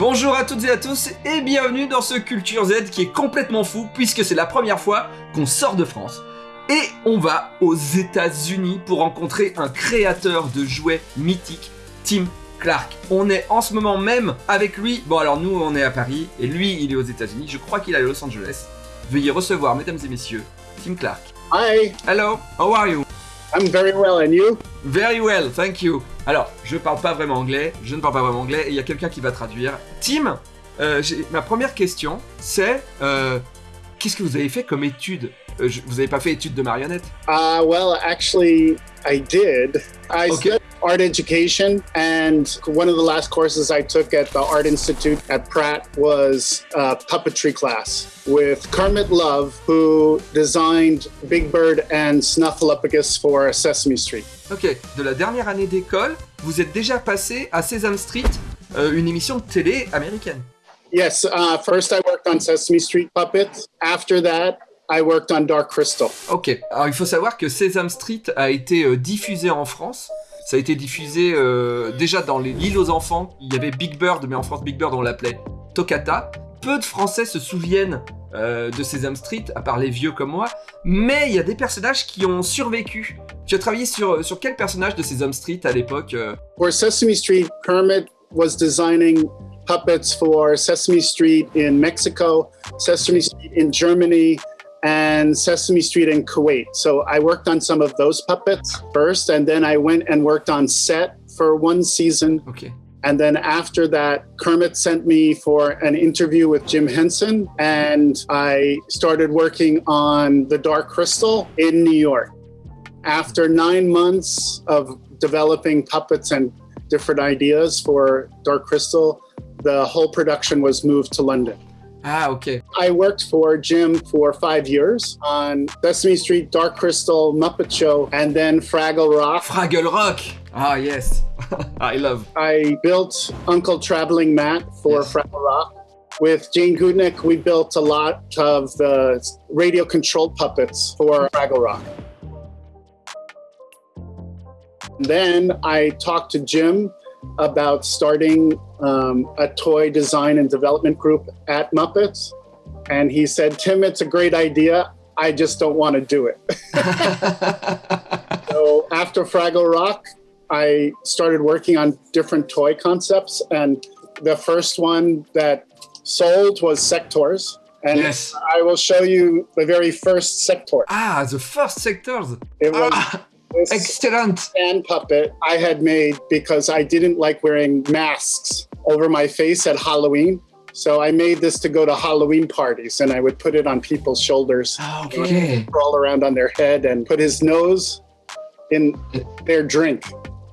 Bonjour à toutes et à tous et bienvenue dans ce Culture Z qui est complètement fou puisque c'est la première fois qu'on sort de France. Et on va aux États-Unis pour rencontrer un créateur de jouets mythiques, Tim Clark. On est en ce moment même avec lui. Bon alors nous on est à Paris et lui il est aux États-Unis. Je crois qu'il est à Los Angeles. Veuillez recevoir mesdames et messieurs Tim Clark. Hi, Hello, how are you? I'm very well, and you? Very well, thank you. Alors, je parle pas vraiment anglais, je ne parle pas vraiment anglais, et il y a quelqu'un qui va traduire. Tim, euh, ma première question, c'est euh, qu'est-ce que vous avez fait comme étude? Euh, Vous n'avez pas fait étude de marionnette? Uh, well, actually, I did. I Okay. studied art education, and one of the last courses I took at the Art Institute at Pratt was a puppetry class with Kermit Love, who designed Big Bird and Snuffleupagus for Sesame Street. Ok, de la dernière année d'école, vous êtes déjà passé à Sesame Street, euh, une émission de télé américaine. Yes, uh, first I worked on Sesame Street puppets. After that, I worked on Dark Crystal. Ok, alors il faut savoir que Sesame Street a été euh, diffusé en France. Ça a été diffusé euh, déjà dans les- l'île aux enfants. Il y avait Big Bird, mais en France Big Bird on l'appelait Toccata. Peu de Français se souviennent euh, de Sesame Street, à part les vieux comme moi. Mais il y a des personnages qui ont survécu. Tu as travaillé sur, sur quel personnage de Sesame Street à l'époque euh? For Sesame Street, Kermit was designing puppets for Sesame Street in Mexico, Sesame Street in Germany, and Sesame Street in Kuwait. So I worked on some of those puppets first, and then I went and worked on set for one season. Ok. And then after that, Kermit sent me for an interview with Jim Henson, and I started working on The Dark Crystal in New York. After nine months of developing puppets and different ideas for Dark Crystal, the whole production was moved to London. Ah ok. I worked for Jim for five years on Sesame Street, Dark Crystal, Muppet Show, and then Fraggle Rock. Fraggle Rock Ah yes I love. I built Uncle Traveling Matt for Yes. Fraggle Rock. With Jane Gootnick, we built a lot of the radio controlled puppets for Fraggle Rock. Then I talked to Jim about starting um, a toy design and development group at Muppets. And he said, Tim, it's a great idea. I just don't want to do it. So after Fraggle Rock, I started working on different toy concepts, and the first one that sold was Sectors. And yes. I will show you the very first Sector. Ah, the first sectors. It was Ah, this excellent. puppet I had made because I didn't like wearing masks over my face at Halloween. So I made this to go to Halloween parties, and I would put it on people's shoulders, Ah, ok. crawl around on their head, and put his nose in their drink.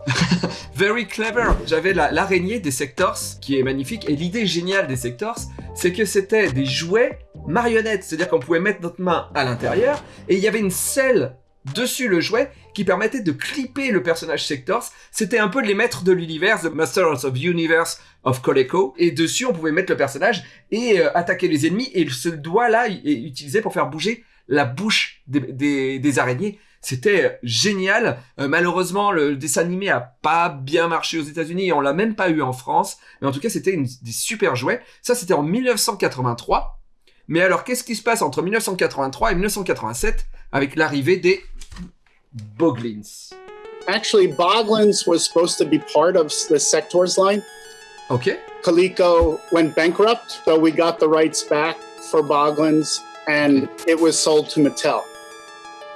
Very clever. J'avais la- l'araignée des Sectors qui est magnifique et l'idée géniale des Sectors, c'est que c'était des jouets marionnettes, c'est-à-dire qu'on pouvait mettre notre main à l'intérieur et il y avait une selle dessus le jouet qui permettait de clipper le personnage Sectors. C'était un peu les maîtres de l'univers, The Masters of Universe of Coleco et dessus on pouvait mettre le personnage et euh, attaquer les ennemis et ce doigt-là est utilisé pour faire bouger la bouche des, araignées. C'était euh, génial. Euh, malheureusement, le dessin animé a pas bien marché aux États-Unis et on l'a même pas eu en France. Mais en tout cas, c'était des super jouets. Ça, c'était en 1983. Mais alors, qu'est-ce qui se passe entre 1983 et 1987 avec l'arrivée des Boglins Actually, Boglins was supposed to be part of the Sectors line. Ok. Coleco went bankrupt, so we got the rights back for Boglins, and it was sold to Mattel.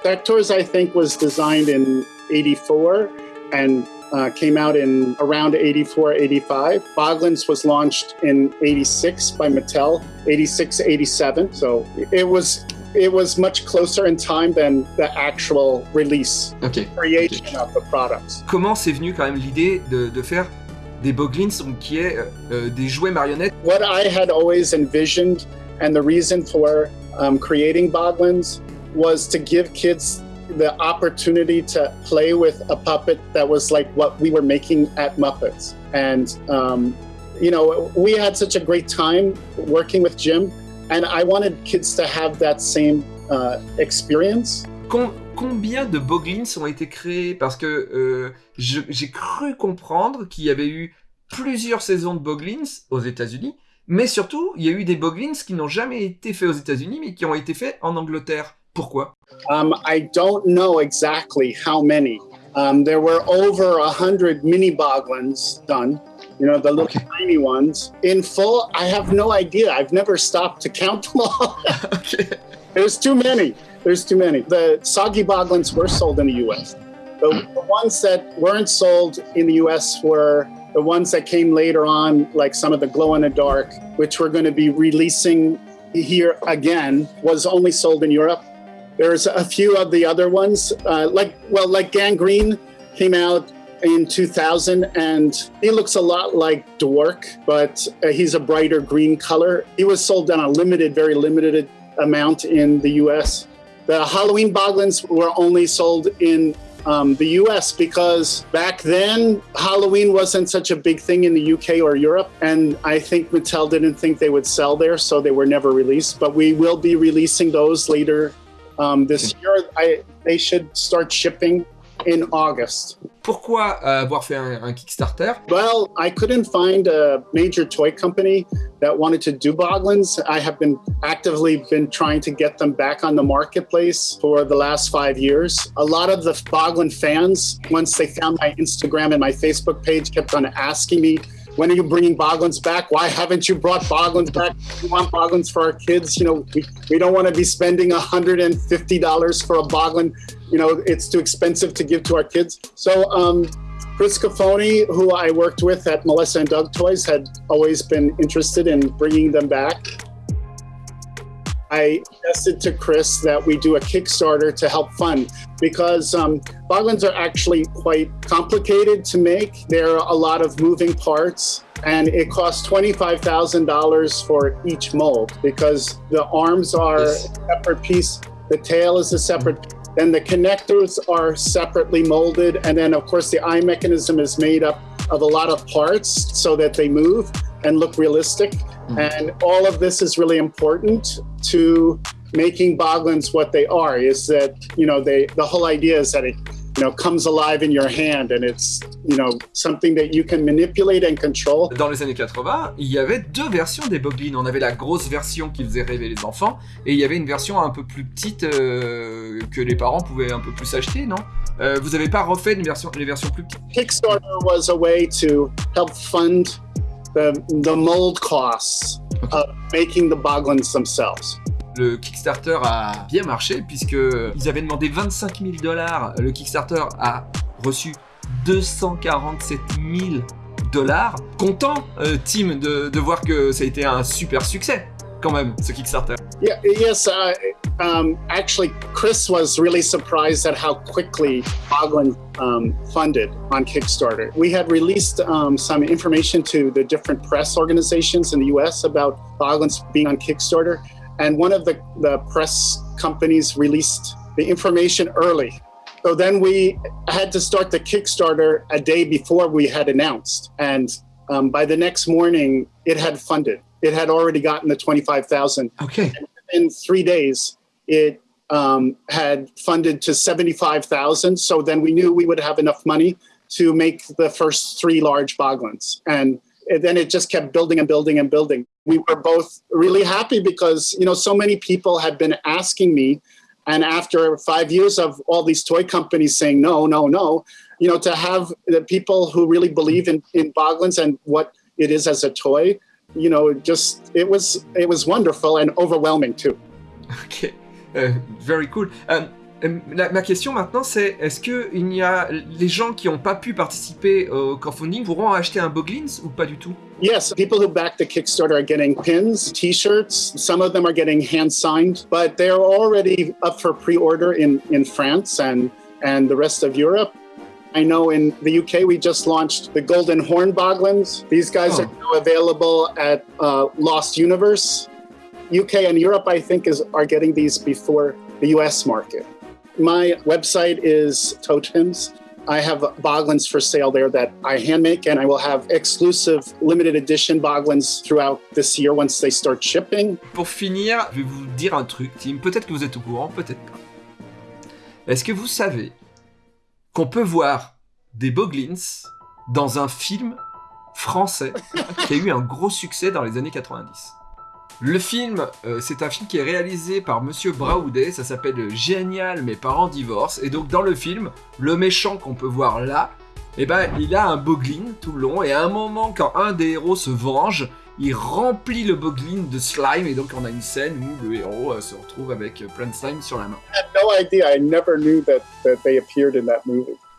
Sectors, I think, was designed in 84 and uh, came out in around 84, 85. Boglins was launched in 86 by Mattel, 86, 87. So it was it was much closer in time than the actual release Ok. creation of the products. Comment c'est venu quand même l'idée de, de faire des Boglins, donc qui est euh, euh, des jouets marionnettes what I had always envisioned and the reason for um, creating Boglins was to give kids the opportunity to play with a puppet that was like what we were making at Muppets. And, um, you know, we had such a great time working with Jim, and I wanted kids to have that same uh, experience. Com- combien de Boglins ont été créés? Parce que euh, j'ai cru comprendre qu'il y avait eu plusieurs saisons de Boglins aux États-Unis, mais surtout, il y a eu des Boglins qui n'ont jamais été faits aux États-Unis, mais qui ont été faits en Angleterre. Pourquoi? Um, I don't know exactly how many. Um, there were over a hundred mini boglins done. You know, the little Okay. tiny ones. In full, I have no idea. I've never stopped to count them all. Ok. There's too many. There's too many. The soggy boglins were sold in the U.S. The, the ones that weren't sold in the U.S. were the ones that came later on, like some of the glow in the dark, which we're going to be releasing here again, was only sold in Europe. There's a few of the other ones, uh, like well, like Gangrene came out in 2000, and he looks a lot like Dwork, but uh, he's a brighter green color. He was sold on a limited, very limited amount in the U.S. The Halloween Boglins were only sold in um, the US because back then Halloween wasn't such a big thing in the UK or Europe. And I think Mattel didn't think they would sell there, so they were never released. But we will be releasing those later um, this year. I, they should start shipping in August. Pourquoi euh, avoir fait un, un Kickstarter Well, I couldn't find a major toy company that wanted to do Boglins. I have been actively been trying to get them back on the marketplace for the last five years. A lot of the Boglin fans, once they found my Instagram and my Facebook page, kept on asking me, when are you bringing Boglins back? Why haven't you brought Boglins back? We want Boglins for our kids. You know, we, we don't want to be spending $150 for a Boglin. You know, it's too expensive to give to our kids. So, um, Chris Cafoni, who I worked with at Melissa and Doug Toys, had always been interested in bringing them back. I suggested to Chris that we do a Kickstarter to help fund because um, Boglins are actually quite complicated to make. There are a lot of moving parts, and it costs $25,000 for each mold because the arms are Yes. a separate piece, the tail is a separate piece. then the connectors are separately molded. And then, of course, the eye mechanism is made up of a lot of parts so that they move and look realistic. Mm-hmm. And all of this is really important to making Boglins what they are is that, you know, they, the whole idea is that it, you know, comes alive in your hand and it's, you know, something that you can manipulate and control. Dans les années 80, il y avait deux versions des Boglins. On avait la grosse version qui faisait rêver les enfants, et il y avait une version un peu plus petite euh, que les parents pouvaient un peu plus acheter, non Euh, Vous avez pas refait une version, les versions plus petites Kickstarter was a way to help fund the, the mold costs of making the Boglins themselves. Le Kickstarter a bien marché puisque ils avaient demandé 25 000 dollars. Le Kickstarter a reçu 247 000 dollars. Content, euh, Tim, de, de voir que ça a été un super succès quand même, ce Kickstarter. Yeah, yes. Uh, um, actually, Chris was really surprised at how quickly Boglin um, funded on Kickstarter. We had released um, some information to the different press organizations in the US about Boglins being on Kickstarter. And one of the, the press companies released the information early. So then we had to start the Kickstarter a day before we had announced. And um, by the next morning, it had funded. It had already gotten the 25,000 Ok. in three days, it um, had funded to 75,000. So then we knew we would have enough money to make the first three large Boglins. And then it just kept building and building and building. We were both really happy because, you know, so many people had been asking me. And after five years of all these toy companies saying no, no, no, you know, to have the people who really believe in, in Boglins and what it is as a toy, you know, just it was it was wonderful and overwhelming too. Ok. Euh, very cool. Euh, euh, la- ma question maintenant c'est est-ce que il y a les gens qui n'ont pas pu participer au crowdfunding pourront acheter un Boglins ou pas du tout Yes, people who back the Kickstarter are getting pins, T-shirts. Some of them are getting hand signed, but they're already up for pre-order in in France and and the rest of Europe. I know in the UK we just launched the Golden Horn Boglins. These guys Oh. are now available at uh, Lost Universe. UK and Europe, I think, is are getting these before the US market. My website is Totems. I have boglins for sale there that I hand make, and I will have exclusive limited edition boglins throughout this year once they start shipping. Pour finir, je vais vous dire un truc, Tim. Peut-être que vous êtes au courant, peut-être pas. Est-ce que vous savez qu'on peut voir des Boglins dans un film français qui a eu un gros succès dans les années 90. Le film, euh, c'est un film qui est réalisé par Monsieur Braoudet, ça s'appelle Génial, mes parents divorcent, et donc dans le film, le méchant qu'on peut voir là, eh ben, il a un boglin tout le long, et à un moment, quand un des héros se venge, il remplit le boglin de slime, et donc on a une scène où le héros euh, se retrouve avec plein de slime sur la main.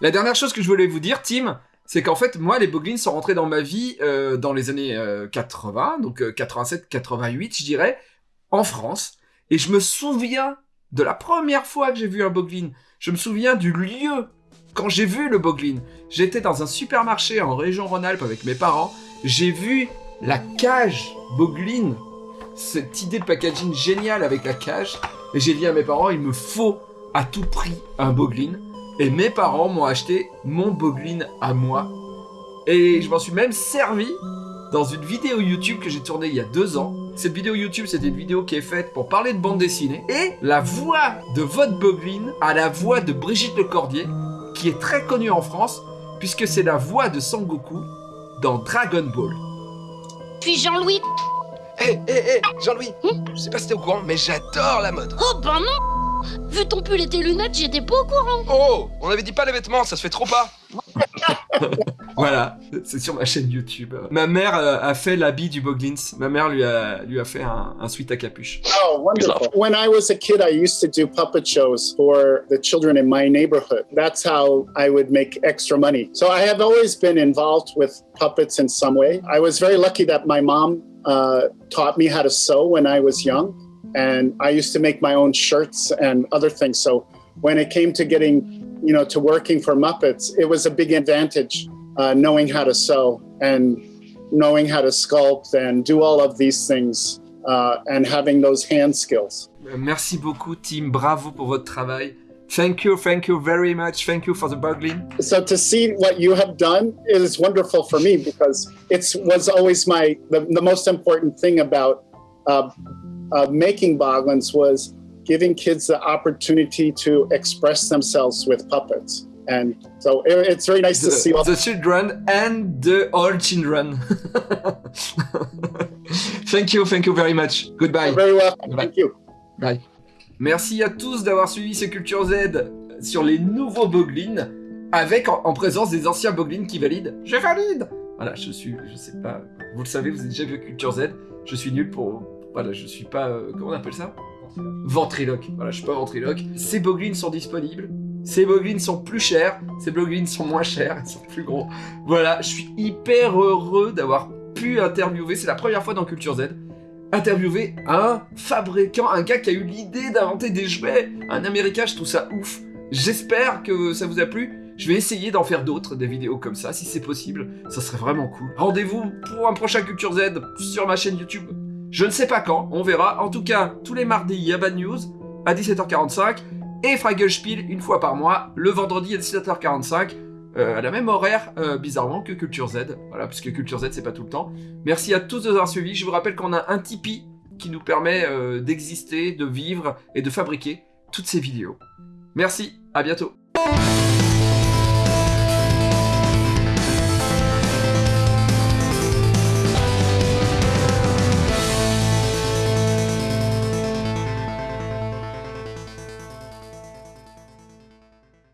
La dernière chose que je voulais vous dire, Tim, c'est qu'en fait, moi, les boglins sont rentrés dans ma vie euh, dans les années euh, 80, donc 87-88, je dirais, en France. Et je me souviens de la première fois que j'ai vu un boglin. Je me souviens du lieu quand j'ai vu le boglin. J'étais dans un supermarché en région Rhône-Alpes avec mes parents. J'ai vu la cage boglin. Cette idée de packaging géniale avec la cage. Et j'ai dit à mes parents, il me faut à tout prix un boglin. Et mes parents m'ont acheté mon boglin à moi. Et je m'en suis même servi dans une vidéo YouTube que j'ai tournée il y a deux ans. Cette vidéo YouTube, c'était une vidéo qui est faite pour parler de bande dessinée. Et la voix de votre boglin a la voix de Brigitte Lecordier, qui est très connue en France, puisque c'est la voix de Sangoku dans Dragon Ball. Puis Jean-Louis. Hé, hé, hé, Jean-Louis, je sais pas si t'es au courant, mais j'adore la mode. Oh ben non Vu ton pull et tes lunettes, j'étais pas au courant. Oh, on avait dit pas les vêtements, ça se fait trop pas. Voilà, c'est sur ma chaîne YouTube. Ma mère euh, a fait l'habit du Boglins. Ma mère lui a, lui a fait un, un sweat à capuche. Oh, wonderful. When I was a kid, I used to do puppet shows for the children in my neighborhood. That's how I would make extra money. So I have always been involved with puppets in some way. I was very lucky that my mom uh, taught me how to sew when I was young. And I used to make my own shirts and other things. So when it came to getting, you know, to working for Muppets, it was a big advantage uh, knowing how to sew and knowing how to sculpt and do all of these things uh, and having those hand skills. Euh, Merci beaucoup, Tim. Bravo pour votre travail. Thank you, thank you very much. Thank you for the Boglin. So to see what you have done is wonderful for me because it was always my the, the most important thing about uh, uh, making Boglins was giving kids the opportunity to express themselves with puppets. And so it, it's very nice to see all The, the children and the old children. thank you, thank you very much. Goodbye. very well. Bye. Thank you. Bye. Merci à tous d'avoir suivi ce Culture Z sur les nouveaux Boglins, avec en, en présence des anciens Boglins qui valident. Je valide Voilà, je suis, je sais pas, vous le savez, vous avez déjà vu Culture Z, je suis nul pour... Voilà, je suis pas... euh, comment on appelle ça Ventriloque. Voilà, je suis pas ventriloque. Ces Boglins sont disponibles. Ces Boglins sont plus chers. Ces Boglins sont moins chers. Ils sont plus gros. Voilà, je suis hyper heureux d'avoir pu interviewer. C'est la première fois dans Culture Z interviewer un fabricant, un gars qui a eu l'idée d'inventer des jouets, un américain, je trouve ça ouf. J'espère que ça vous a plu. Je vais essayer d'en faire d'autres, des vidéos comme ça, si c'est possible. Ça serait vraiment cool. Rendez-vous pour un prochain Culture Z sur ma chaîne YouTube. Je ne sais pas quand, on verra. En tout cas, tous les mardis, il y a Bad News à 17h45 et Fragelspiel une fois par mois, le vendredi à 17h45. euh, à la même horaire, euh, bizarrement, que Culture Z. Voilà, puisque Culture Z, c'est pas tout le temps. Merci à tous de nous avoir suivis. Je vous rappelle qu'on a un Tipeee qui nous permet euh, d'exister, de vivre et de fabriquer toutes ces vidéos. Merci, à bientôt.